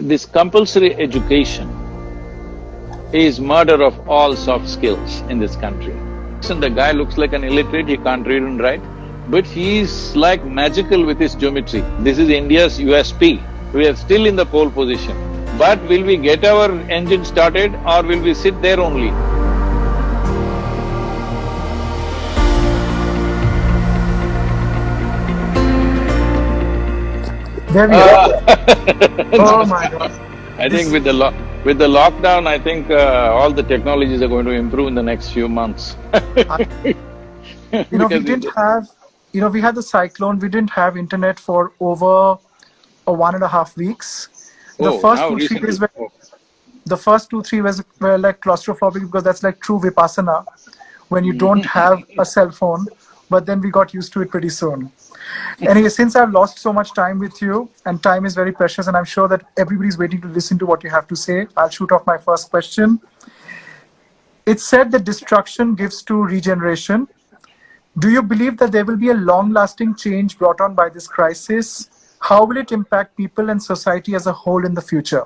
This compulsory education is murder of all soft skills in this country. And the guy looks like an illiterate, he can't read and write, but he's like magical with his geometry. This is India's USP. We are still in the pole position. But will we get our engine started or will we sit there only? There we go. oh my god. I think with the lo- with the lockdown, I think uh, all the technologies are going to improve in the next few months. You know, we didn't it- have, you know, we had the cyclone, we didn't have internet for over a one and a half weeks. The Oh, first two, three days were, the first two, three was, were like claustrophobic because that's like true vipassana when you don't Mm-hmm. have a cell phone, but then we got used to it pretty soon. Anyway, since I've lost so much time with you, and time is very precious, and I'm sure that everybody's waiting to listen to what you have to say, I'll shoot off my first question. It's said that destruction gives to regeneration. Do you believe that there will be a long lasting change brought on by this crisis? How will it impact people and society as a whole in the future?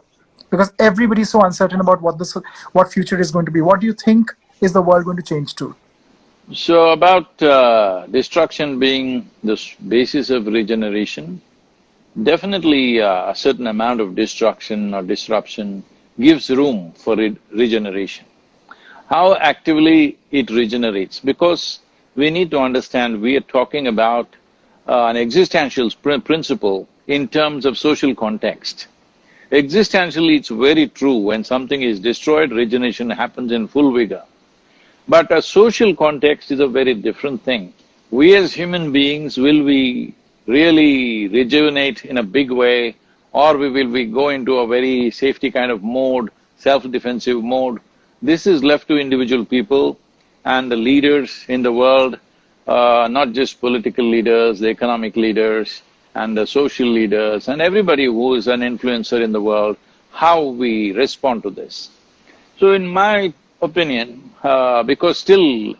Because everybody's so uncertain about what the so- what future is going to be. What do you think is the world going to change to? So about uh, destruction being the basis of regeneration, definitely uh, a certain amount of destruction or disruption gives room for re- regeneration. How actively it regenerates, because we need to understand we are talking about uh, an existential pr- principle in terms of social context. Existentially, it's very true, when something is destroyed, regeneration happens in full vigor. But a social context is a very different thing. We as human beings, will we really rejuvenate in a big way or we will we go into a very safety kind of mode, self-defensive mode? This is left to individual people and the leaders in the world, uh, not just political leaders, the economic leaders and the social leaders and everybody who is an influencer in the world, how we respond to this. So in my opinion, uh, because still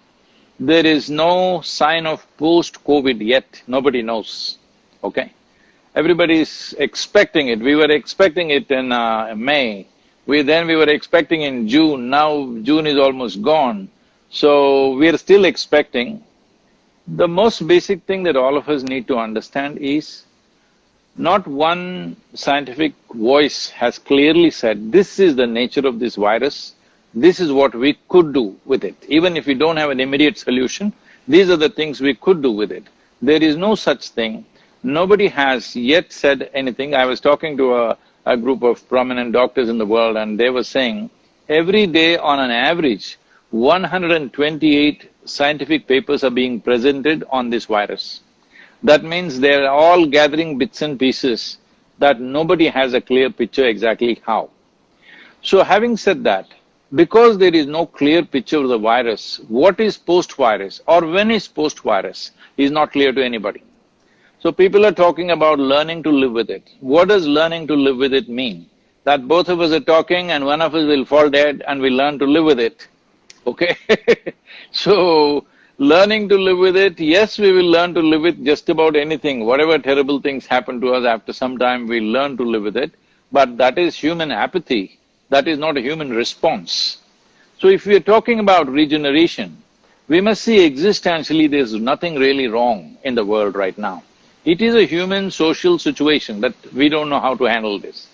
there is no sign of post-COVID yet, nobody knows, okay? Everybody is expecting it. We were expecting it in uh, May. We then we were expecting in June. Now June is almost gone. So we are still expecting. The most basic thing that all of us need to understand is not one scientific voice has clearly said, this is the nature of this virus, this is what we could do with it. Even if we don't have an immediate solution, these are the things we could do with it. There is no such thing. Nobody has yet said anything. I was talking to a, a group of prominent doctors in the world and they were saying, every day on an average, 128 scientific papers are being presented on this virus. That means they're all gathering bits and pieces that nobody has a clear picture exactly how. So having said that, because there is no clear picture of the virus, what is post-virus or when is post-virus is not clear to anybody. So people are talking about learning to live with it. What does learning to live with it mean? That both of us are talking and one of us will fall dead and we learn to live with it, okay? so, learning to live with it, yes, we will learn to live with just about anything. Whatever terrible things happen to us, after some time we learn to live with it. But that is human apathy, that is not a human response. So if we are talking about regeneration, we must see existentially there's nothing really wrong in the world right now. It is a human social situation that we don't know how to handle this.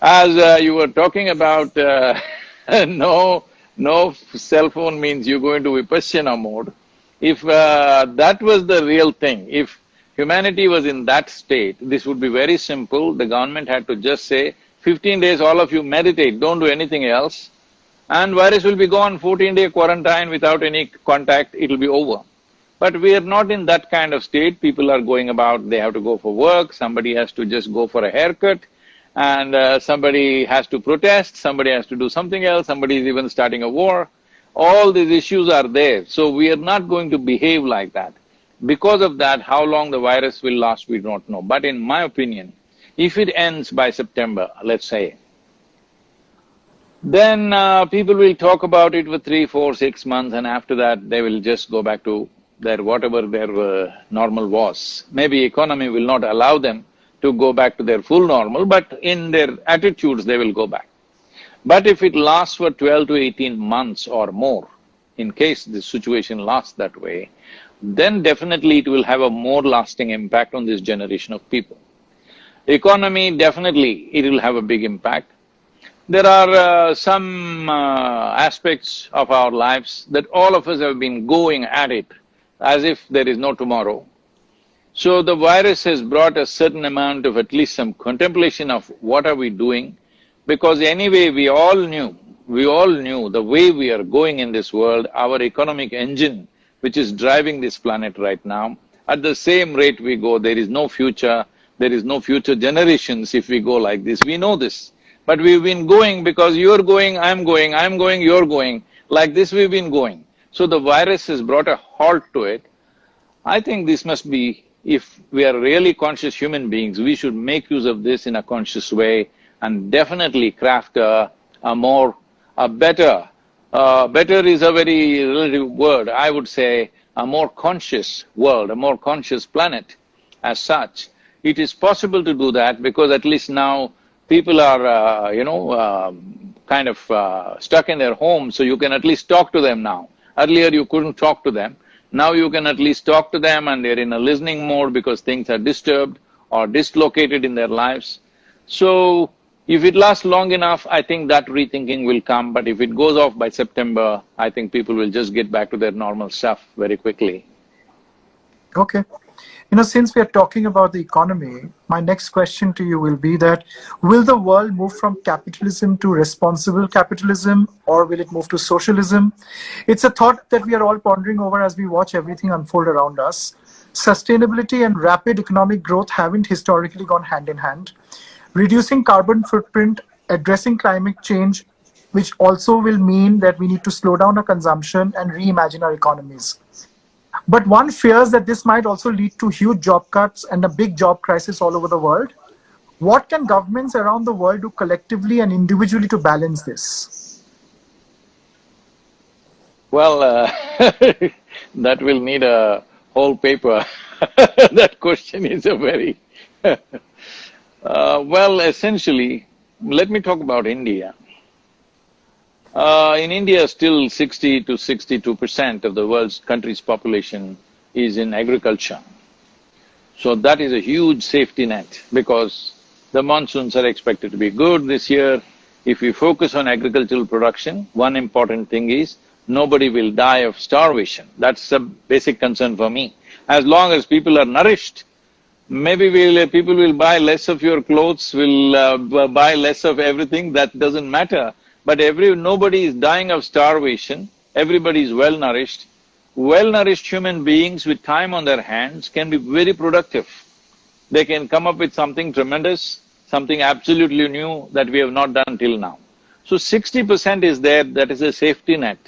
As uh, you were talking about, uh, no, no cell phone means you go into vipassana mode. If uh, that was the real thing, if humanity was in that state, this would be very simple. The government had to just say, fifteen days all of you meditate, don't do anything else, and virus will be gone, fourteen-day quarantine without any contact, it'll be over. But we are not in that kind of state, people are going about, they have to go for work, somebody has to just go for a haircut, and uh, somebody has to protest, somebody has to do something else, somebody is even starting a war. All these issues are there, so we are not going to behave like that. Because of that, how long the virus will last, we don't know. But in my opinion, if it ends by September, let's say, then uh, people will talk about it for three, four, six months and after that they will just go back to their whatever their uh, normal was. Maybe economy will not allow them, to go back to their full normal, but in their attitudes they will go back. But if it lasts for twelve to eighteen months or more, in case the situation lasts that way, then definitely it will have a more lasting impact on this generation of people. Economy, definitely it will have a big impact. There are uh, some uh, aspects of our lives that all of us have been going at it as if there is no tomorrow. So the virus has brought a certain amount of at least some contemplation of what are we doing, because anyway we all knew, we all knew the way we are going in this world, our economic engine which is driving this planet right now, at the same rate we go, there is no future, there is no future generations if we go like this, we know this. But we've been going because you're going, I'm going, I'm going, you're going, like this we've been going. So the virus has brought a halt to it. I think this must be, if we are really conscious human beings, we should make use of this in a conscious way and definitely craft a, a more, a better, uh, better is a very relative word, I would say a more conscious world, a more conscious planet as such. It is possible to do that because at least now people are, uh, you know, uh, kind of uh, stuck in their homes, so you can at least talk to them now. Earlier you couldn't talk to them. Now you can at least talk to them and they're in a listening mode because things are disturbed or dislocated in their lives. So, if it lasts long enough, I think that rethinking will come, but if it goes off by September, I think people will just get back to their normal stuff very quickly. Okay. You know, since we are talking about the economy, my next question to you will be that will the world move from capitalism to responsible capitalism or will it move to socialism? It's a thought that we are all pondering over as we watch everything unfold around us. Sustainability and rapid economic growth haven't historically gone hand in hand. Reducing carbon footprint, addressing climate change, which also will mean that we need to slow down our consumption and reimagine our economies. But one fears that this might also lead to huge job cuts and a big job crisis all over the world. What can governments around the world do collectively and individually to balance this? Well, uh, that will need a whole paper. that question is a very uh, well, essentially, let me talk about India. Uh, in India, still sixty to sixty-two percent of the world's country's population is in agriculture. So that is a huge safety net because the monsoons are expected to be good this year. If we focus on agricultural production, one important thing is nobody will die of starvation. That's a basic concern for me. As long as people are nourished, maybe we'll… people will buy less of your clothes, will uh, buy less of everything, that doesn't matter. But every… nobody is dying of starvation, everybody is well-nourished. Well-nourished human beings with time on their hands can be very productive. They can come up with something tremendous, something absolutely new that we have not done till now. So sixty percent is there, that is a safety net.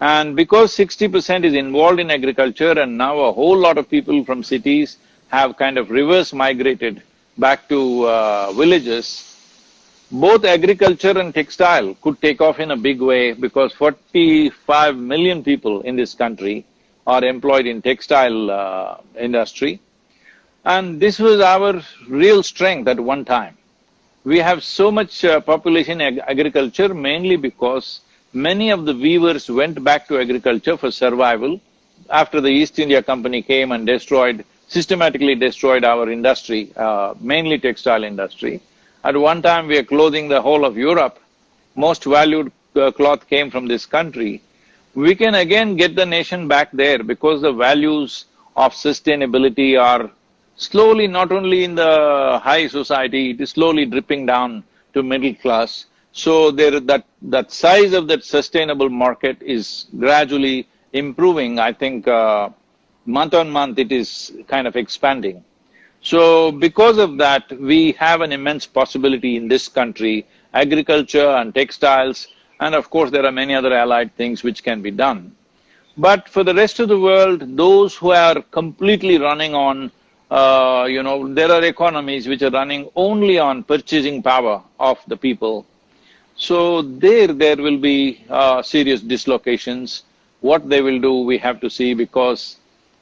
And because sixty percent is involved in agriculture and now a whole lot of people from cities have kind of reverse migrated back to uh, villages, both agriculture and textile could take off in a big way because forty-five million people in this country are employed in textile uh, industry. And this was our real strength at one time. We have so much uh, population ag agriculture mainly because many of the weavers went back to agriculture for survival after the East India Company came and destroyed, systematically destroyed our industry, uh, mainly textile industry. At one time, we are clothing the whole of Europe. Most valued uh, cloth came from this country. We can again get the nation back there because the values of sustainability are slowly not only in the high society, it is slowly dripping down to middle class. So there that… that size of that sustainable market is gradually improving. I think uh, month on month it is kind of expanding. So because of that, we have an immense possibility in this country, agriculture and textiles, and of course there are many other allied things which can be done. But for the rest of the world, those who are completely running on, uh, you know, there are economies which are running only on purchasing power of the people. So there, there will be uh, serious dislocations. What they will do, we have to see because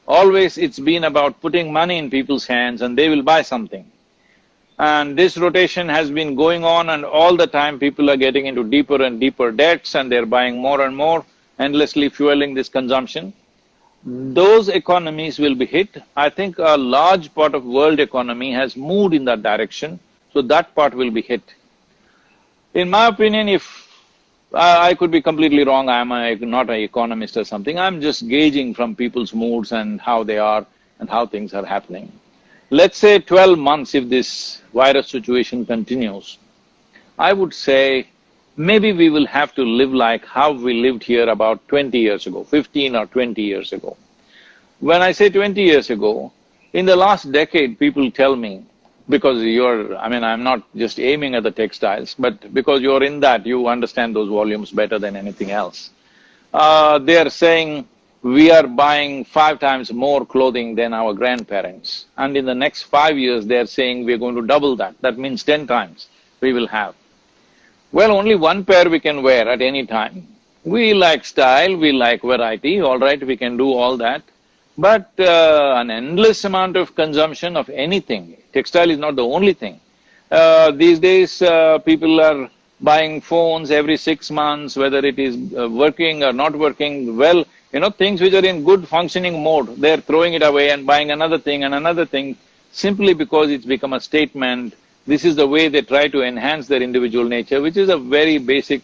Always it's been about putting money in people's hands and they will buy something. And this rotation has been going on and all the time people are getting into deeper and deeper debts and they're buying more and more, endlessly fueling this consumption. Those economies will be hit. I think a large part of world economy has moved in that direction, so that part will be hit. In my opinion, if I, I could be completely wrong, I'm a, not an economist or something, I'm just gauging from people's moods and how they are and how things are happening. Let's say twelve months if this virus situation continues, I would say maybe we will have to live like how we lived here about twenty years ago, fifteen or twenty years ago. When I say twenty years ago, in the last decade, people tell me, because you're… I mean, I'm not just aiming at the textiles, but because you're in that, you understand those volumes better than anything else. Uh, they are saying, we are buying five times more clothing than our grandparents. And in the next five years, they're saying we're going to double that. That means ten times we will have. Well, only one pair we can wear at any time. We like style, we like variety, all right, we can do all that. But uh, an endless amount of consumption of anything, textile is not the only thing. Uh, these days, uh, people are buying phones every six months, whether it is uh, working or not working well, you know, things which are in good functioning mode, they're throwing it away and buying another thing and another thing simply because it's become a statement. This is the way they try to enhance their individual nature, which is a very basic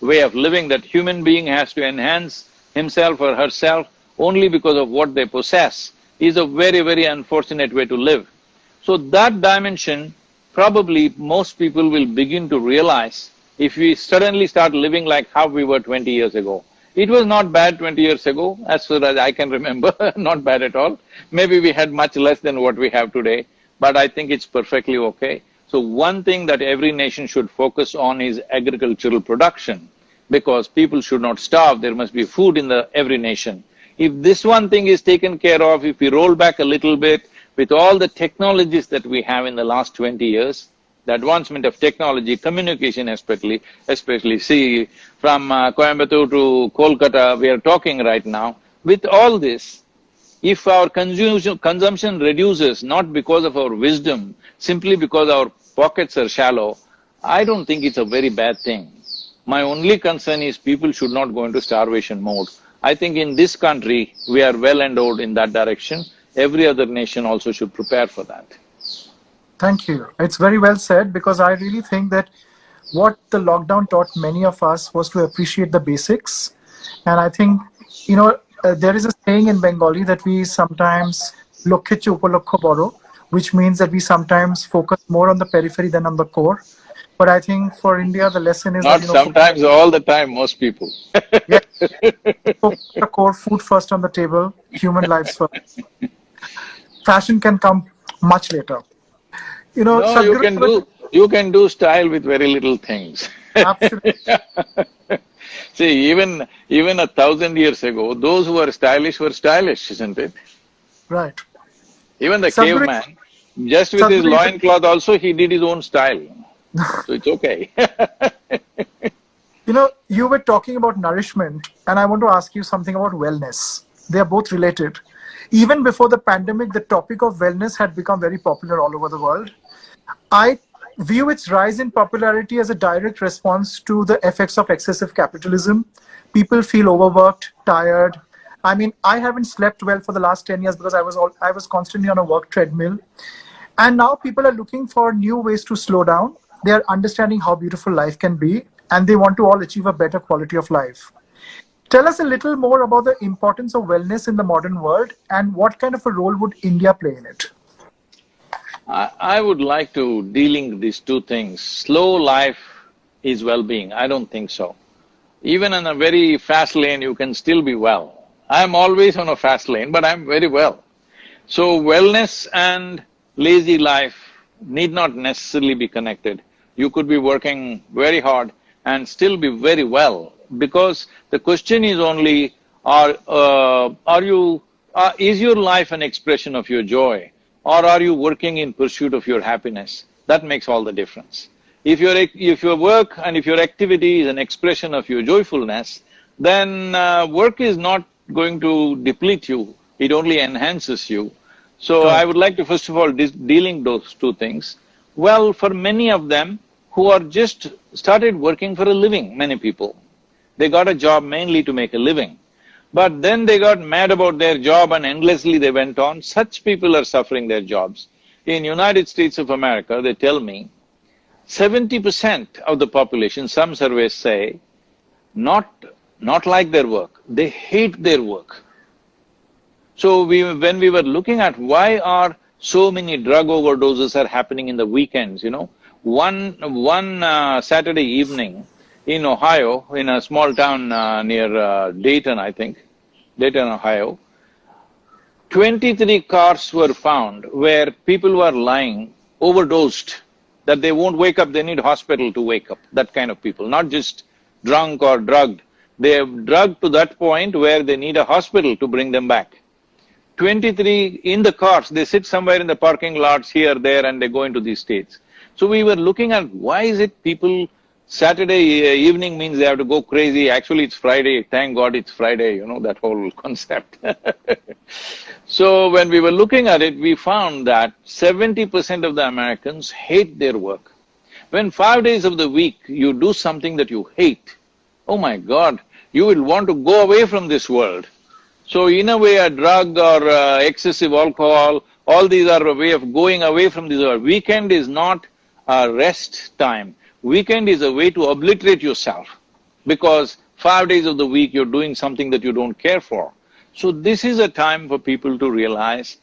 way of living that human being has to enhance himself or herself only because of what they possess is a very, very unfortunate way to live. So that dimension, probably most people will begin to realize if we suddenly start living like how we were twenty years ago. It was not bad twenty years ago, as far as I can remember, not bad at all. Maybe we had much less than what we have today, but I think it's perfectly okay. So one thing that every nation should focus on is agricultural production, because people should not starve, there must be food in the every nation. If this one thing is taken care of, if we roll back a little bit, with all the technologies that we have in the last twenty years, the advancement of technology, communication especially, especially see, from uh, Coimbatore to Kolkata, we are talking right now, with all this, if our consumption, consumption reduces not because of our wisdom, simply because our pockets are shallow, I don't think it's a very bad thing. My only concern is people should not go into starvation mode. I think in this country, we are well endowed in that direction. Every other nation also should prepare for that. Thank you. It's very well said because I really think that what the lockdown taught many of us was to appreciate the basics. And I think, you know, uh, there is a saying in Bengali that we sometimes lokhe upalokho boro, which means that we sometimes focus more on the periphery than on the core. But I think for India, the lesson is not that, you know, sometimes, all the time, most people. yeah, put the core food first on the table, human lives first. Fashion can come much later. You know, No, you can do… you can do style with very little things. Absolutely. See, even… even a thousand years ago, those who were stylish were stylish, isn't it? Right. Even the caveman, just with his Sadhguru- loincloth also, he did his own style. So it's okay You know, you were talking about nourishment, and I want to ask you something about wellness. They are both related. Even before the pandemic, the topic of wellness had become very popular all over the world. I view its rise in popularity as a direct response to the effects of excessive capitalism. People feel overworked, tired. I mean, I haven't slept well for the last 10 years because I was all, I was constantly on a work treadmill. And now people are looking for new ways to slow down. They are understanding how beautiful life can be, and they want to all achieve a better quality of life. Tell us a little more about the importance of wellness in the modern world and what kind of a role would India play in it? I, I would like to dealing these two things. Slow life is well-being, I don't think so. Even in a very fast lane, you can still be well. I'm always on a fast lane, but I'm very well. So wellness and lazy life need not necessarily be connected. You could be working very hard and still be very well because the question is only, are… Uh, are you… Uh, is your life an expression of your joy or are you working in pursuit of your happiness? That makes all the difference. If your… if your work and if your activity is an expression of your joyfulness, then uh, work is not going to deplete you, it only enhances you. So I would like to first of all, de dealing those two things. Well, for many of them who are just started working for a living, many people, they got a job mainly to make a living. But then they got mad about their job and endlessly they went on, such people are suffering their jobs. In United States of America, they tell me, seventy percent of the population, some surveys say, not, not like their work, they hate their work. So we, when we were looking at why are so many drug overdoses are happening in the weekends, you know, one… one uh, Saturday evening in Ohio, in a small town uh, near uh, Dayton, I think, Dayton, Ohio, twenty-three cars were found where people were lying overdosed, that they won't wake up, they need hospital to wake up, that kind of people, not just drunk or drugged. They are drugged to that point where they need a hospital to bring them back. 23 in the cars, they sit somewhere in the parking lots here, there, and they go into these states. So we were looking at why is it people, Saturday uh, evening means they have to go crazy, actually it's Friday, thank God it's Friday, you know, that whole concept. so when we were looking at it, we found that seventy percent of the Americans hate their work. When five days of the week you do something that you hate, oh my God, you will want to go away from this world. So in a way, a drug or uh, excessive alcohol, all these are a way of going away from this world. Weekend is not a rest time. Weekend is a way to obliterate yourself because five days of the week you're doing something that you don't care for. So this is a time for people to realize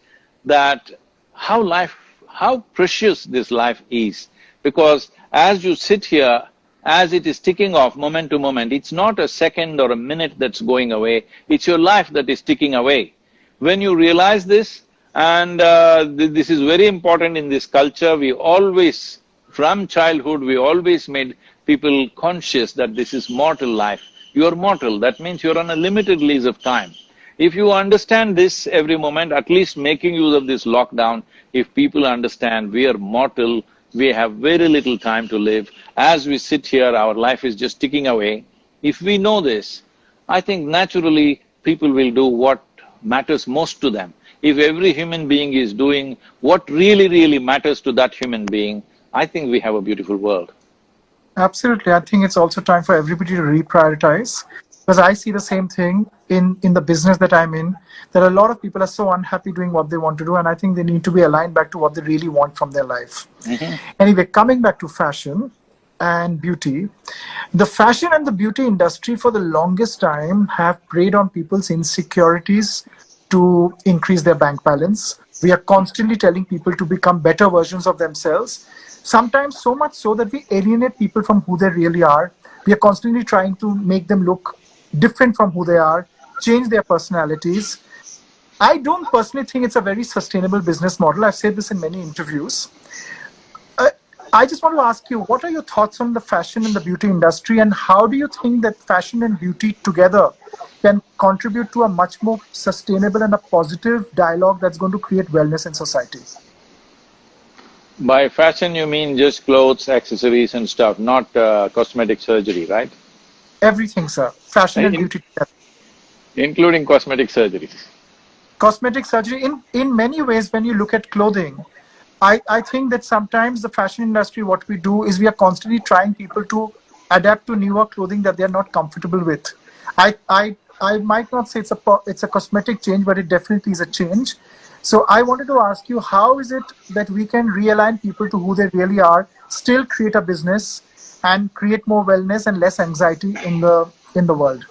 that how life… how precious this life is because as you sit here as it is ticking off moment to moment, it's not a second or a minute that's going away, it's your life that is ticking away. When you realize this, and uh, th this is very important in this culture, we always, from childhood, we always made people conscious that this is mortal life. You are mortal, that means you're on a limited lease of time. If you understand this every moment, at least making use of this lockdown, if people understand we are mortal, we have very little time to live. As we sit here, our life is just ticking away. If we know this, I think naturally people will do what matters most to them. If every human being is doing what really, really matters to that human being, I think we have a beautiful world. Absolutely. I think it's also time for everybody to reprioritize because I see the same thing in, in the business that I'm in. that a lot of people are so unhappy doing what they want to do, and I think they need to be aligned back to what they really want from their life. Mm-hmm. Anyway, coming back to fashion and beauty, the fashion and the beauty industry for the longest time have preyed on people's insecurities to increase their bank balance. We are constantly telling people to become better versions of themselves, sometimes so much so that we alienate people from who they really are. We are constantly trying to make them look different from who they are, change their personalities. I don't personally think it's a very sustainable business model. I've said this in many interviews. Uh, I just want to ask you, what are your thoughts on the fashion and the beauty industry and how do you think that fashion and beauty together can contribute to a much more sustainable and a positive dialogue that's going to create wellness in society? By fashion, you mean just clothes, accessories and stuff, not uh, cosmetic surgery, right? Everything, sir. Fashion and, beauty Including cosmetic surgeries. Cosmetic surgery, in, in many ways, when you look at clothing, I, I think that sometimes the fashion industry, what we do is we are constantly trying people to adapt to newer clothing that they're not comfortable with. I, I, I might not say it's a, it's a cosmetic change, but it definitely is a change. So I wanted to ask you, how is it that we can realign people to who they really are, still create a business, and create more wellness and less anxiety in the in the world?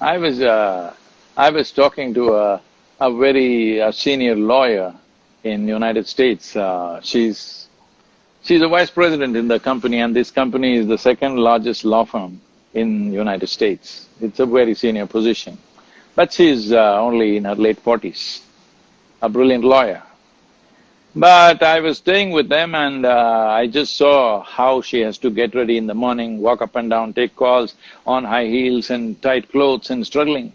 I was uh, I was talking to a, a very a senior lawyer in the United States. Uh, she's she's a vice president in the company, and this company is the second largest law firm in the United States. It's a very senior position, but she's uh, only in her late forties, a brilliant lawyer. But I was staying with them and uh, I just saw how she has to get ready in the morning, walk up and down, take calls on high heels and tight clothes and struggling.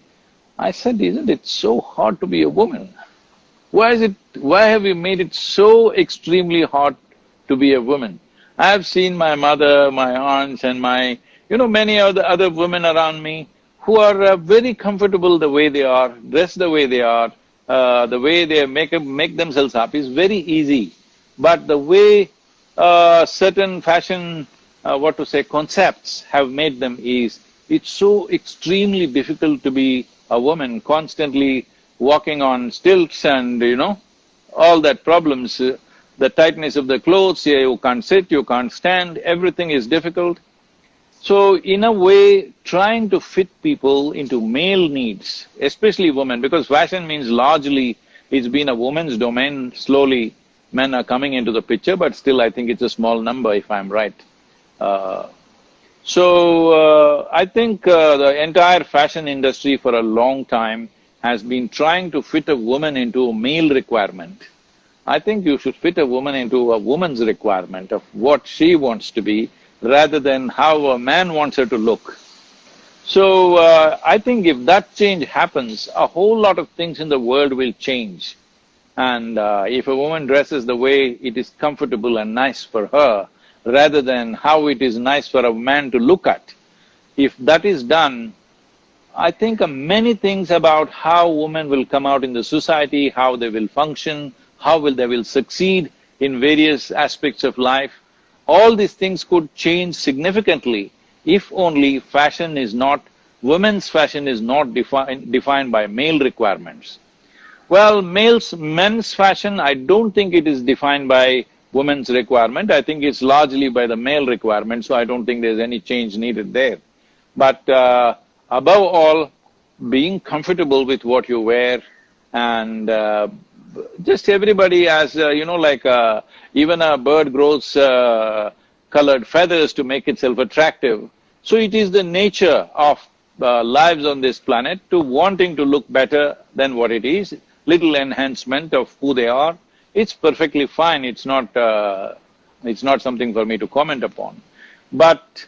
I said, isn't it so hard to be a woman? Why is it… why have you made it so extremely hard to be a woman? I've seen my mother, my aunts and my… you know, many other, other women around me who are uh, very comfortable the way they are, dressed the way they are, uh, the way they make, make themselves happy is very easy. But the way uh, certain fashion, uh, what to say, concepts have made them is, it's so extremely difficult to be a woman constantly walking on stilts and, you know, all that problems, uh, the tightness of the clothes, yeah, you can't sit, you can't stand, everything is difficult. So in a way, trying to fit people into male needs, especially women, because fashion means largely it's been a woman's domain, slowly men are coming into the picture, but still I think it's a small number if I'm right. Uh, so, uh, I think uh, the entire fashion industry for a long time has been trying to fit a woman into a male requirement. I think you should fit a woman into a woman's requirement of what she wants to be rather than how a man wants her to look. So, uh, I think if that change happens, a whole lot of things in the world will change. And uh, if a woman dresses the way it is comfortable and nice for her, rather than how it is nice for a man to look at, if that is done, I think uh, many things about how women will come out in the society, how they will function, how will they will succeed in various aspects of life, all these things could change significantly if only fashion is not… women's fashion is not defined defined by male requirements. Well, males… men's fashion, I don't think it is defined by women's requirement, I think it's largely by the male requirement, so I don't think there's any change needed there. But uh, above all, being comfortable with what you wear and uh, just everybody has, uh, you know, like uh, even a bird grows uh, colored feathers to make itself attractive. So it is the nature of uh, lives on this planet to wanting to look better than what it is, little enhancement of who they are. It's perfectly fine, it's not… Uh, it's not something for me to comment upon. But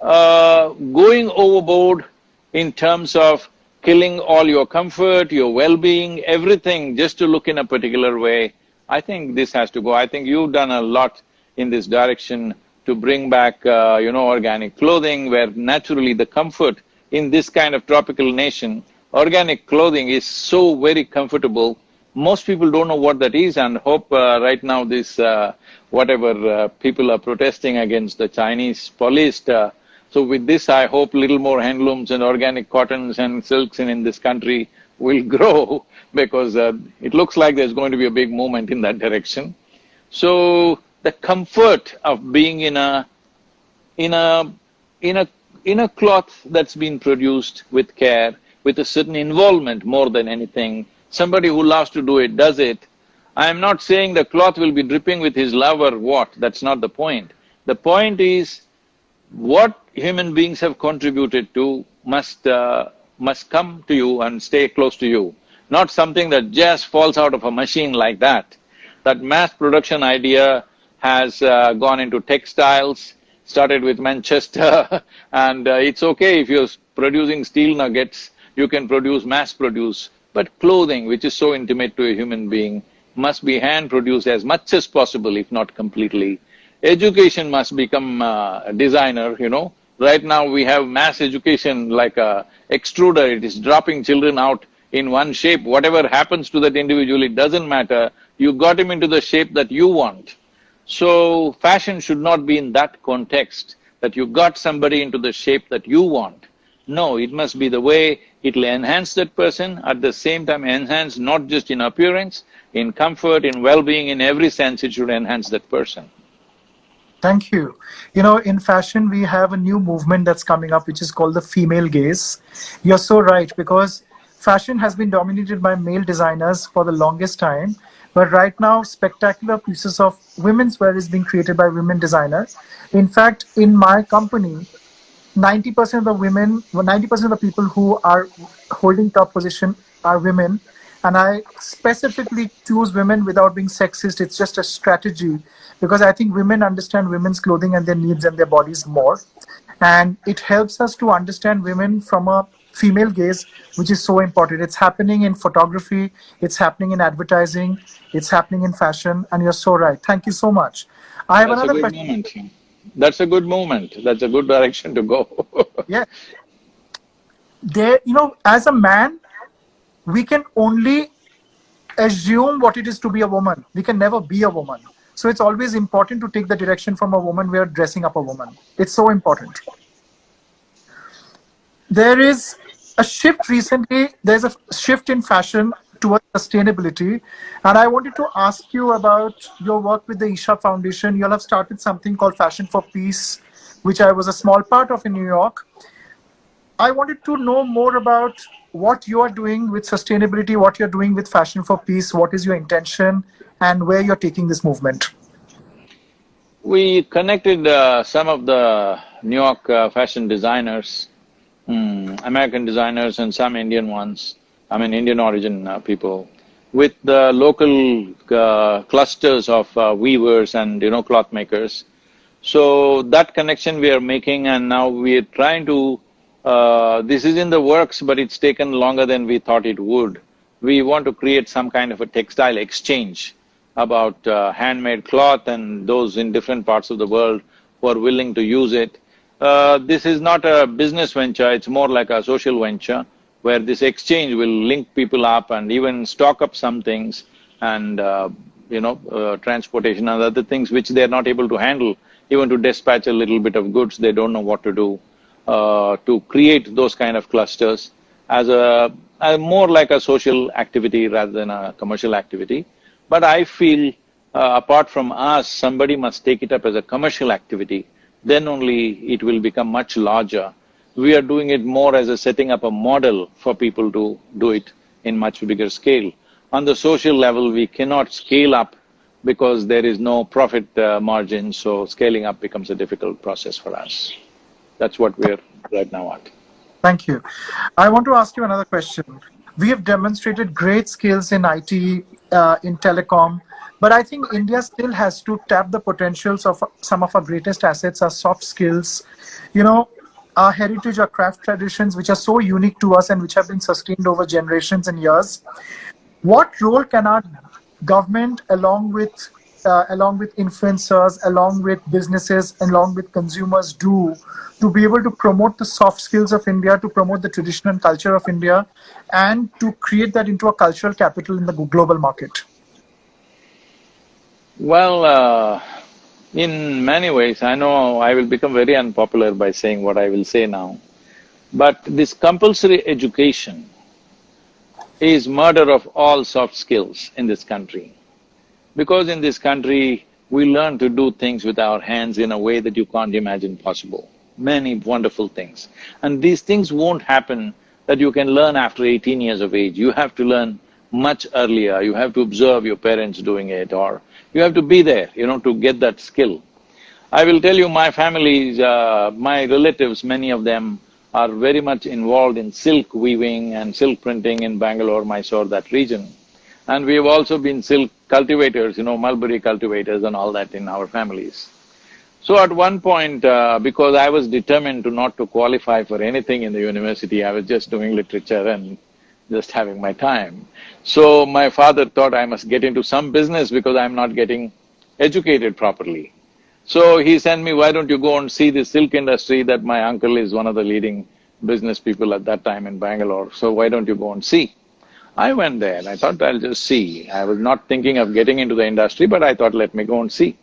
uh, going overboard in terms of killing all your comfort, your well-being, everything just to look in a particular way, I think this has to go. I think you've done a lot in this direction to bring back, uh, you know, organic clothing where naturally the comfort in this kind of tropical nation, organic clothing is so very comfortable. Most people don't know what that is and hope uh, right now this, uh, whatever uh, people are protesting against the Chinese policed uh, so with this, I hope little more handlooms and organic cottons and silks in, in this country will grow because uh, it looks like there's going to be a big movement in that direction. So the comfort of being in a… in a… in a… in a cloth that's been produced with care, with a certain involvement more than anything, somebody who loves to do it does it. I am not saying the cloth will be dripping with his love or what, that's not the point. The point is, what human beings have contributed to must… Uh, must come to you and stay close to you, not something that just falls out of a machine like that. That mass production idea has uh, gone into textiles, started with Manchester and uh, it's okay if you're producing steel nuggets, you can produce mass produce, but clothing, which is so intimate to a human being, must be hand-produced as much as possible, if not completely. Education must become a designer, you know, Right now we have mass education like a extruder, it is dropping children out in one shape. Whatever happens to that individual, it doesn't matter. You got him into the shape that you want. So fashion should not be in that context, that you got somebody into the shape that you want. No, it must be the way it'll enhance that person, at the same time enhance not just in appearance, in comfort, in well-being, in every sense it should enhance that person. Thank you. You know, in fashion, we have a new movement that's coming up, which is called the female gaze. You're so right, because fashion has been dominated by male designers for the longest time. But right now, spectacular pieces of women's wear is being created by women designers. In fact, in my company, 90% of the women, 90% of the people who are holding top position are women. And I specifically choose women without being sexist. It's just a strategy because I think women understand women's clothing and their needs and their bodies more. And it helps us to understand women from a female gaze, which is so important. It's happening in photography, it's happening in advertising, it's happening in fashion, and you're so right. Thank you so much. I have That's another question. Moment. That's a good moment. That's a good direction to go. yeah. There, you know, as a man, we can only assume what it is to be a woman. We can never be a woman So it's always important to take the direction from a woman We are dressing up a woman. It's so important. There is a shift recently, there's a shift in fashion towards sustainability. And I wanted to ask you about your work with the Isha Foundation. You'll have started something called Fashion for Peace, which I was a small part of in New York. I wanted to know more about what you are doing with sustainability, what you're doing with Fashion for Peace, what is your intention, and where you're taking this movement. We connected uh, some of the New York uh, fashion designers, um, American designers and some Indian ones, I mean Indian origin uh, people, with the local uh, clusters of uh, weavers and you know cloth makers. So that connection we are making and now we are trying to uh, this is in the works, but it's taken longer than we thought it would. We want to create some kind of a textile exchange about uh, handmade cloth and those in different parts of the world who are willing to use it. Uh, this is not a business venture, it's more like a social venture where this exchange will link people up and even stock up some things and, uh, you know, uh, transportation and other things which they're not able to handle. Even to dispatch a little bit of goods, they don't know what to do uh, to create those kind of clusters as a, more like a social activity rather than a commercial activity. But I feel uh, apart from us, somebody must take it up as a commercial activity, then only it will become much larger. We are doing it more as a setting up a model for people to do it in much bigger scale. On the social level, we cannot scale up because there is no profit uh, margin, so scaling up becomes a difficult process for us. That's what we're right now at. Thank you. I want to ask you another question. We have demonstrated great skills in IT, uh, in telecom, but I think India still has to tap the potentials of some of our greatest assets, our soft skills. You know, our heritage, our craft traditions, which are so unique to us and which have been sustained over generations and years. What role can our government, along with uh, along with influencers, along with businesses, along with consumers do to be able to promote the soft skills of India, to promote the tradition and culture of India, and to create that into a cultural capital in the global market? Well, uh, in many ways, I know I will become very unpopular by saying what I will say now, but this compulsory education is murder of all soft skills in this country. Because in this country, we learn to do things with our hands in a way that you can't imagine possible. Many wonderful things. And these things won't happen that you can learn after eighteen years of age. You have to learn much earlier. You have to observe your parents doing it or you have to be there, you know, to get that skill. I will tell you, my family, uh, my relatives, many of them are very much involved in silk weaving and silk printing in Bangalore, Mysore, that region. And we have also been silk cultivators, you know, mulberry cultivators and all that in our families. So at one point, uh, because I was determined to not to qualify for anything in the university, I was just doing literature and just having my time. So my father thought I must get into some business because I'm not getting educated properly. So he sent me, why don't you go and see the silk industry that my uncle is one of the leading business people at that time in Bangalore, so why don't you go and see? I went there and I thought I'll just see. I was not thinking of getting into the industry, but I thought let me go and see.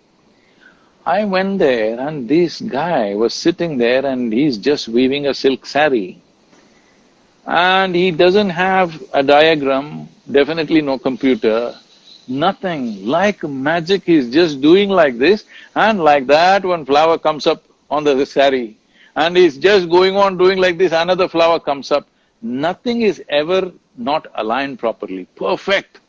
I went there and this guy was sitting there and he's just weaving a silk sari. And he doesn't have a diagram, definitely no computer, nothing. Like magic, he's just doing like this and like that one flower comes up on the sari. And he's just going on doing like this, another flower comes up. Nothing is ever not aligned properly, perfect.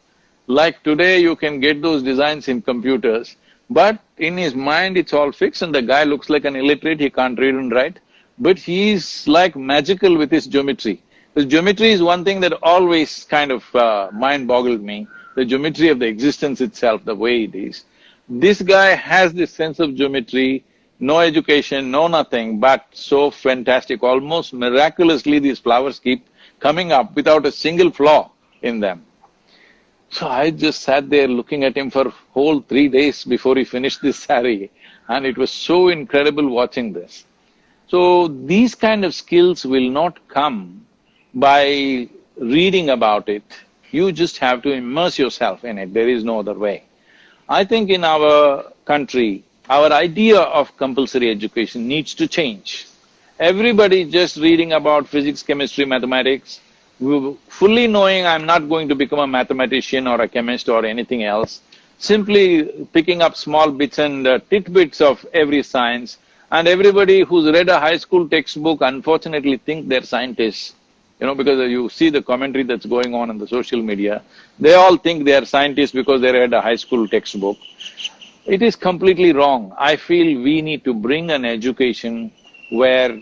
Like today you can get those designs in computers, but in his mind it's all fixed and the guy looks like an illiterate, he can't read and write, but he's like magical with his geometry. The geometry is one thing that always kind of uh, mind-boggled me, the geometry of the existence itself, the way it is. This guy has this sense of geometry, no education, no nothing, but so fantastic, almost miraculously these flowers keep coming up without a single flaw in them. So I just sat there looking at him for whole three days before he finished this sari and it was so incredible watching this. So these kind of skills will not come by reading about it, you just have to immerse yourself in it, there is no other way. I think in our country, our idea of compulsory education needs to change. Everybody just reading about physics, chemistry, mathematics, fully knowing I'm not going to become a mathematician or a chemist or anything else, simply picking up small bits and uh, tidbits of every science, and everybody who's read a high school textbook unfortunately think they're scientists, you know, because you see the commentary that's going on in the social media, they all think they are scientists because they read a high school textbook. It is completely wrong. I feel we need to bring an education where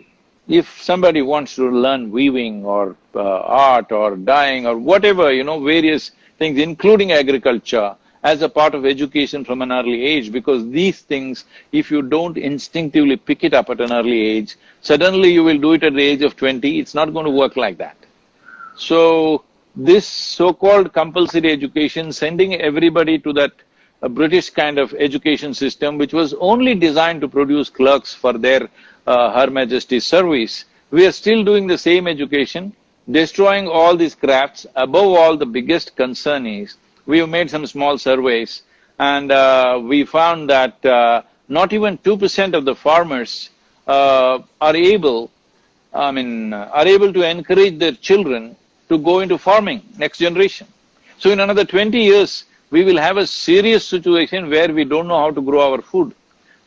if somebody wants to learn weaving or uh, art or dyeing or whatever, you know, various things, including agriculture, as a part of education from an early age, because these things, if you don't instinctively pick it up at an early age, suddenly you will do it at the age of twenty, it's not going to work like that. So, this so-called compulsory education, sending everybody to that a British kind of education system which was only designed to produce clerks for their uh, Her Majesty's service. We are still doing the same education, destroying all these crafts. Above all, the biggest concern is, we have made some small surveys and uh, we found that uh, not even two percent of the farmers uh, are able, I mean, are able to encourage their children to go into farming, next generation. So in another twenty years, we will have a serious situation where we don't know how to grow our food.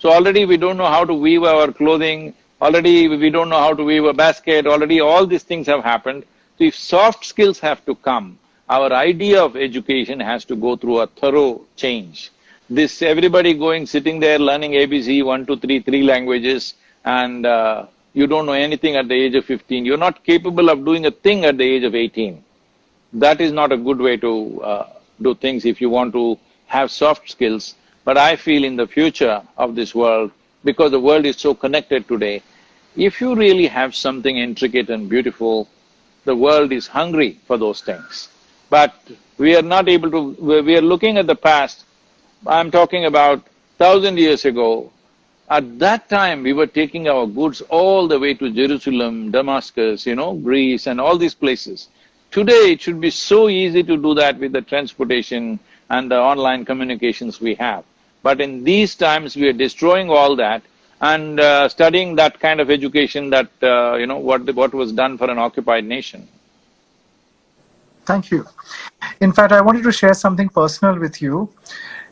So already we don't know how to weave our clothing, already we don't know how to weave a basket, already all these things have happened. So if soft skills have to come, our idea of education has to go through a thorough change. This everybody going, sitting there learning ABC, one, two, three, three languages and uh, you don't know anything at the age of fifteen, you're not capable of doing a thing at the age of eighteen. That is not a good way to uh, do things if you want to have soft skills. But I feel in the future of this world, because the world is so connected today, if you really have something intricate and beautiful, the world is hungry for those things. But we are not able to… we are looking at the past, I'm talking about thousand years ago, at that time we were taking our goods all the way to Jerusalem, Damascus, you know, Greece and all these places. Today, it should be so easy to do that with the transportation and the online communications we have. But in these times, we are destroying all that and uh, studying that kind of education that, uh, you know, what, what was done for an occupied nation. Thank you. In fact, I wanted to share something personal with you.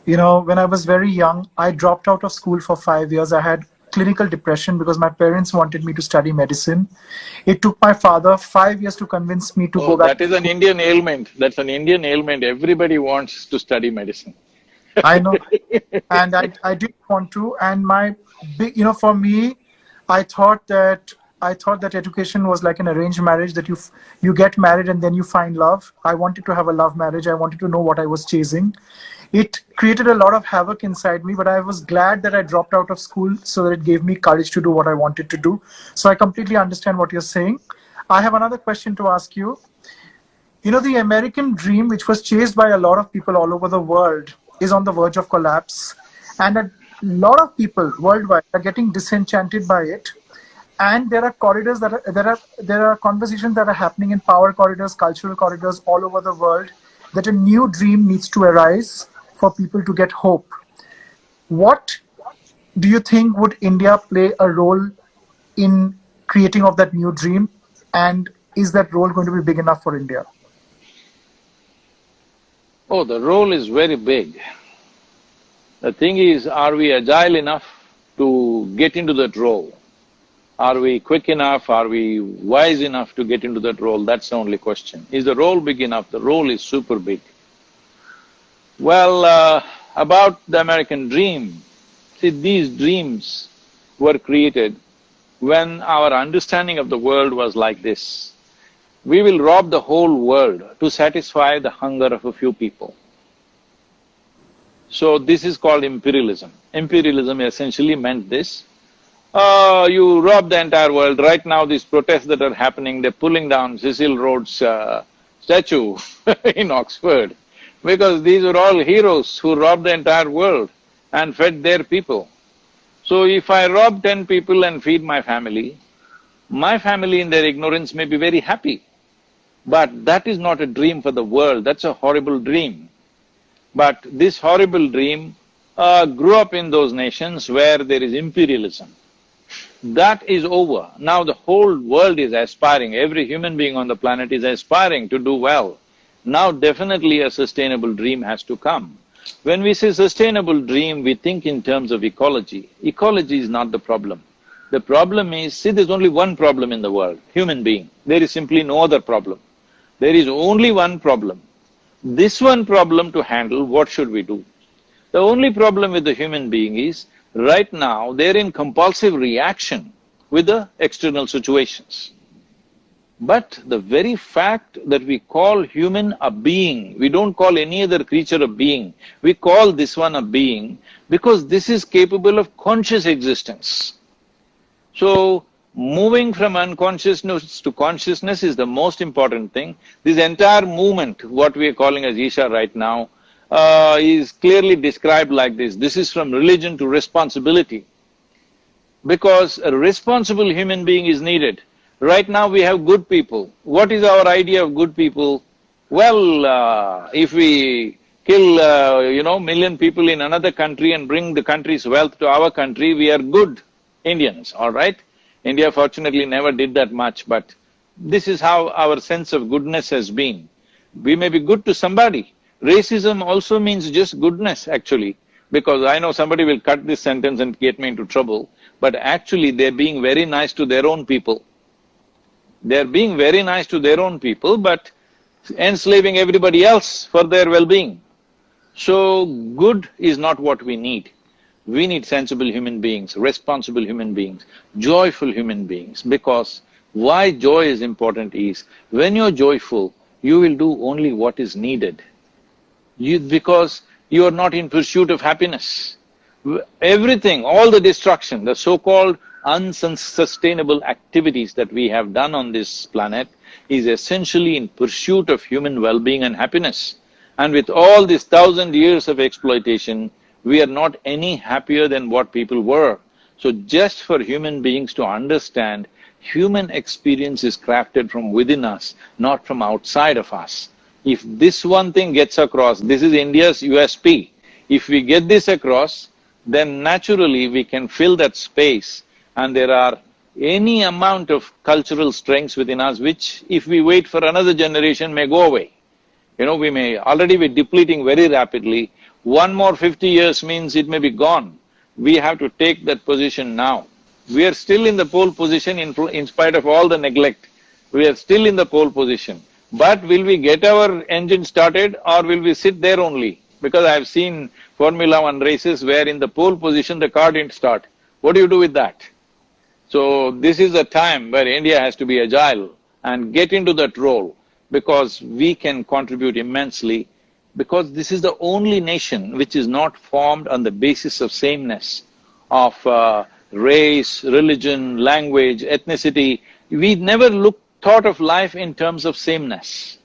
You know, when I was very young, I dropped out of school for five years. I had clinical depression because my parents wanted me to study medicine. It took my father five years to convince me to oh, go back. That is an Indian ailment. That's an Indian ailment. Everybody wants to study medicine. I know. and I, I did want to. And my big, you know, for me, I thought that I thought that education was like an arranged marriage that you you get married and then you find love. I wanted to have a love marriage. I wanted to know what I was chasing it created a lot of havoc inside me, but I was glad that I dropped out of school so that it gave me courage to do what I wanted to do. So I completely understand what you're saying. I have another question to ask you. You know, the American dream, which was chased by a lot of people all over the world, is on the verge of collapse. And a lot of people worldwide are getting disenchanted by it. And there are corridors that are, there are, there are conversations that are happening in power corridors, cultural corridors all over the world that a new dream needs to arise for people to get hope. What do you think would India play a role in creating of that new dream? And is that role going to be big enough for India? Oh, the role is very big. The thing is, are we agile enough to get into that role? Are we quick enough? Are we wise enough to get into that role? That's the only question. Is the role big enough? The role is super big. Well, uh, about the American dream, see these dreams were created when our understanding of the world was like this. We will rob the whole world to satisfy the hunger of a few people. So this is called imperialism. Imperialism essentially meant this, uh, you rob the entire world. Right now these protests that are happening, they're pulling down Cecil Rhodes' uh, statue in Oxford because these were all heroes who robbed the entire world and fed their people. So if I rob ten people and feed my family, my family in their ignorance may be very happy. But that is not a dream for the world, that's a horrible dream. But this horrible dream uh, grew up in those nations where there is imperialism. That is over. Now the whole world is aspiring, every human being on the planet is aspiring to do well. Now definitely a sustainable dream has to come. When we say sustainable dream, we think in terms of ecology. Ecology is not the problem. The problem is, see there's only one problem in the world, human being. There is simply no other problem. There is only one problem. This one problem to handle, what should we do? The only problem with the human being is, right now they're in compulsive reaction with the external situations. But the very fact that we call human a being, we don't call any other creature a being, we call this one a being because this is capable of conscious existence. So, moving from unconsciousness to consciousness is the most important thing. This entire movement, what we are calling as Isha right now, uh, is clearly described like this. This is from religion to responsibility. Because a responsible human being is needed. Right now we have good people. What is our idea of good people? Well, uh, if we kill, uh, you know, million people in another country and bring the country's wealth to our country, we are good Indians, all right? India fortunately never did that much, but this is how our sense of goodness has been. We may be good to somebody. Racism also means just goodness, actually, because I know somebody will cut this sentence and get me into trouble, but actually they're being very nice to their own people. They're being very nice to their own people, but enslaving everybody else for their well-being. So, good is not what we need. We need sensible human beings, responsible human beings, joyful human beings, because why joy is important is, when you're joyful, you will do only what is needed. You… because you are not in pursuit of happiness. Everything, all the destruction, the so-called unsustainable activities that we have done on this planet is essentially in pursuit of human well-being and happiness. And with all these thousand years of exploitation, we are not any happier than what people were. So just for human beings to understand, human experience is crafted from within us, not from outside of us. If this one thing gets across, this is India's USP. If we get this across, then naturally we can fill that space and there are any amount of cultural strengths within us which if we wait for another generation may go away. You know, we may already be depleting very rapidly, one more fifty years means it may be gone. We have to take that position now. We are still in the pole position in, in spite of all the neglect. We are still in the pole position. But will we get our engine started or will we sit there only? Because I've seen Formula One races where in the pole position the car didn't start. What do you do with that? So this is a time where India has to be agile and get into that role because we can contribute immensely because this is the only nation which is not formed on the basis of sameness, of uh, race, religion, language, ethnicity. We never look… thought of life in terms of sameness,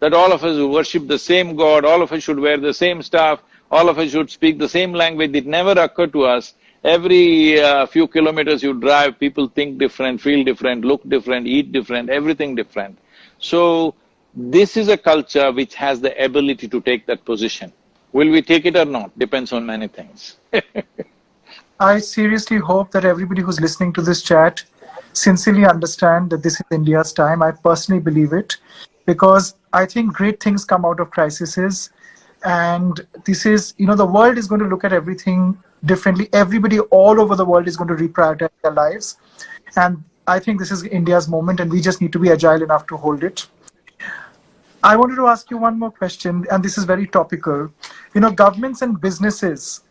that all of us who worship the same God, all of us should wear the same stuff, all of us should speak the same language, it never occurred to us Every uh, few kilometers you drive, people think different, feel different, look different, eat different, everything different. So, this is a culture which has the ability to take that position. Will we take it or not? Depends on many things I seriously hope that everybody who's listening to this chat sincerely understand that this is India's time. I personally believe it because I think great things come out of crises and this is, you know, the world is going to look at everything differently. Everybody all over the world is going to reprioritize their lives. And I think this is India's moment and we just need to be agile enough to hold it. I wanted to ask you one more question, and this is very topical. You know, governments and businesses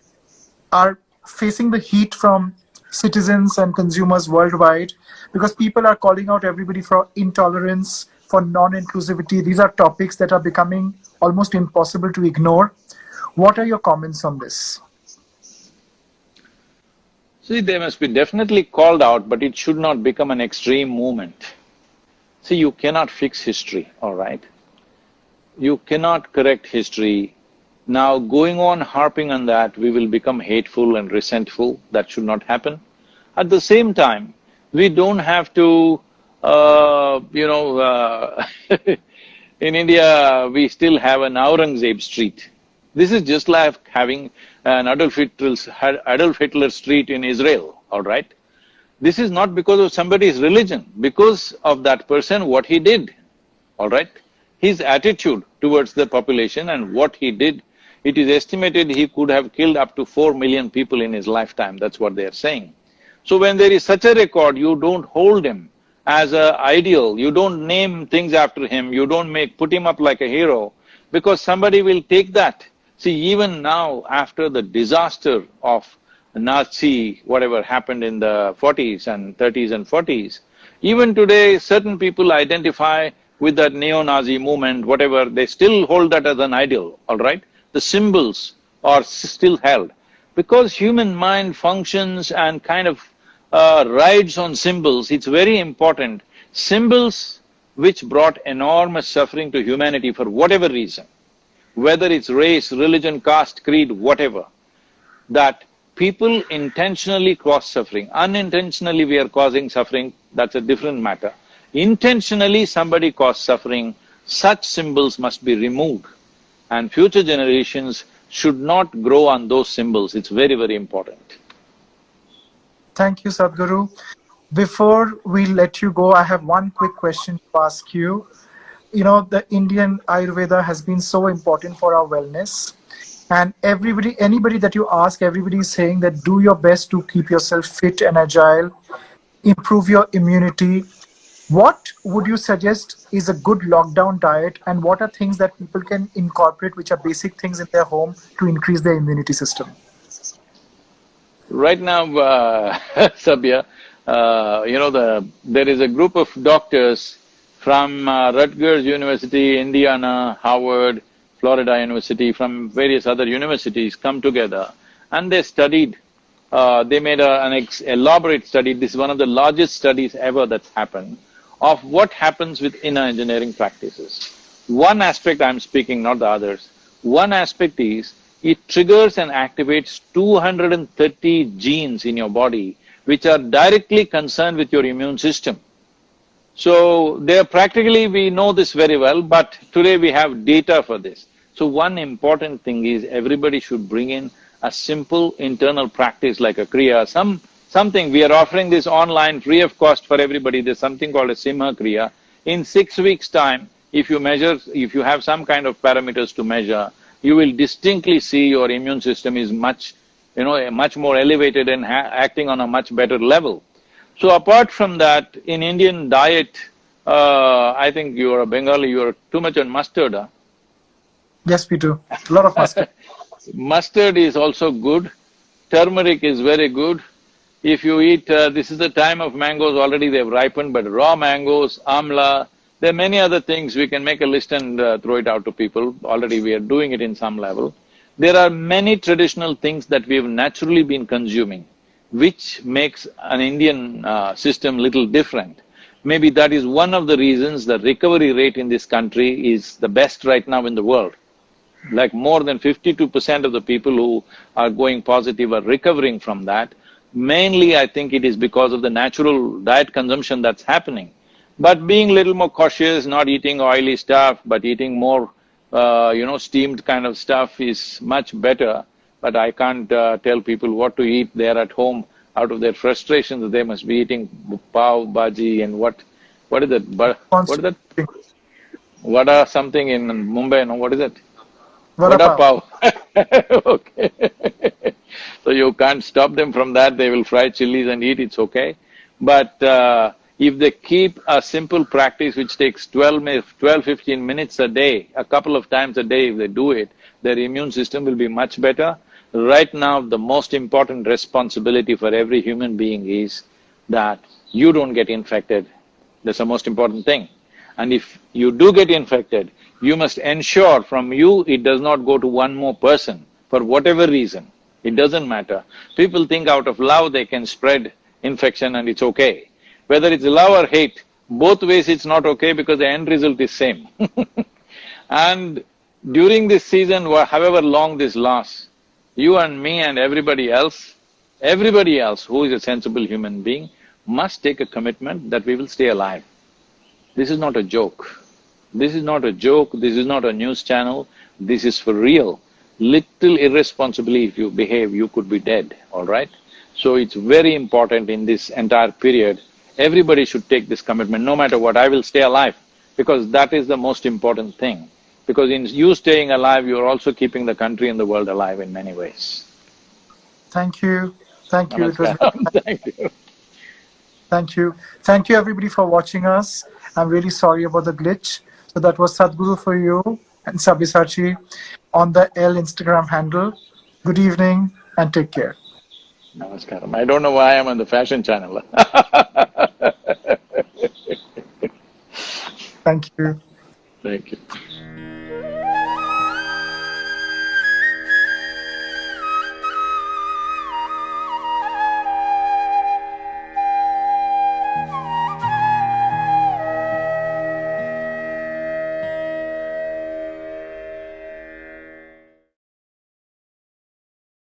are facing the heat from citizens and consumers worldwide because people are calling out everybody for intolerance, for non-inclusivity. These are topics that are becoming almost impossible to ignore. What are your comments on this? See, they must be definitely called out, but it should not become an extreme movement. See, you cannot fix history, all right? You cannot correct history. Now, going on harping on that, we will become hateful and resentful. That should not happen. At the same time, we don't have to, uh, you know, uh, in India, we still have an Aurangzeb street. This is just like having an Adolf Hitler's, Adolf Hitler street in Israel, all right? This is not because of somebody's religion, because of that person, what he did, all right? His attitude towards the population and what he did, it is estimated he could have killed up to four million people in his lifetime, that's what they are saying. So when there is such a record, you don't hold him as a ideal, you don't name things after him, you don't make… put him up like a hero, because somebody will take that. See, even now, after the disaster of Nazi, whatever happened in the forties and thirties and forties, even today, certain people identify with that neo-Nazi movement, whatever, they still hold that as an ideal, all right? The symbols are still held. Because human mind functions and kind of uh, rides on symbols, it's very important. Symbols which brought enormous suffering to humanity for whatever reason, whether it's race, religion, caste, creed, whatever, that people intentionally cause suffering. Unintentionally we are causing suffering, that's a different matter. Intentionally somebody caused suffering, such symbols must be removed and future generations should not grow on those symbols, it's very, very important. Thank you, Sadhguru. Before we let you go, I have one quick question to ask you. You know, the Indian Ayurveda has been so important for our wellness. And everybody, anybody that you ask, everybody is saying that do your best to keep yourself fit and agile, improve your immunity. What would you suggest is a good lockdown diet and what are things that people can incorporate which are basic things in their home to increase their immunity system? Right now, uh, uh, you know, the there is a group of doctors from uh, Rutgers University, Indiana, Harvard, Florida University, from various other universities come together and they studied, uh, they made a, an elaborate study, this is one of the largest studies ever that's happened, of what happens with inner engineering practices. One aspect I'm speaking, not the others, one aspect is it triggers and activates 230 genes in your body which are directly concerned with your immune system. So, they are practically, we know this very well, but today we have data for this. So one important thing is everybody should bring in a simple internal practice like a Kriya, some… something, we are offering this online free of cost for everybody, there's something called a Simha Kriya. In six weeks' time, if you measure, if you have some kind of parameters to measure, you will distinctly see your immune system is much, you know, much more elevated and acting on a much better level. So apart from that, in Indian diet, uh, I think you're a Bengali, you're too much on mustard, huh? Yes, we do. A lot of mustard. mustard is also good. Turmeric is very good. If you eat… Uh, this is the time of mangoes, already they've ripened, but raw mangoes, amla, there are many other things, we can make a list and uh, throw it out to people, already we are doing it in some level. There are many traditional things that we have naturally been consuming, which makes an Indian uh, system little different. Maybe that is one of the reasons the recovery rate in this country is the best right now in the world. Like more than fifty-two percent of the people who are going positive are recovering from that. Mainly I think it is because of the natural diet consumption that's happening. But being little more cautious, not eating oily stuff, but eating more, uh, you know, steamed kind of stuff is much better. But I can't uh, tell people what to eat. They're at home out of their frustrations, they must be eating pav, bhaji and what… what is it? But what is that? Vada something in Mumbai, no, what is it? Vada, Vada pav. okay. so you can't stop them from that, they will fry chilies and eat, it's okay. But uh, if they keep a simple practice which takes 12, 12, 15 minutes a day, a couple of times a day if they do it, their immune system will be much better. Right now, the most important responsibility for every human being is that you don't get infected. That's the most important thing. And if you do get infected, you must ensure from you it does not go to one more person for whatever reason. It doesn't matter. People think out of love they can spread infection and it's okay. Whether it's love or hate, both ways it's not okay because the end result is same And during this season, however long this lasts, you and me and everybody else, everybody else who is a sensible human being must take a commitment that we will stay alive. This is not a joke. This is not a joke, this is not a news channel, this is for real. Little irresponsibly if you behave, you could be dead, all right? So it's very important in this entire period, everybody should take this commitment, no matter what, I will stay alive, because that is the most important thing. Because in you staying alive, you're also keeping the country and the world alive in many ways. Thank you. Thank you. It was Namaskaram. Thank you. Thank you. Thank you everybody for watching us. I'm really sorry about the glitch. So that was Sadhguru for you and Sabyasachi on the ELLE Instagram handle. Good evening and take care. Namaskaram. I don't know why I'm on the fashion channel. Thank you. Thank you.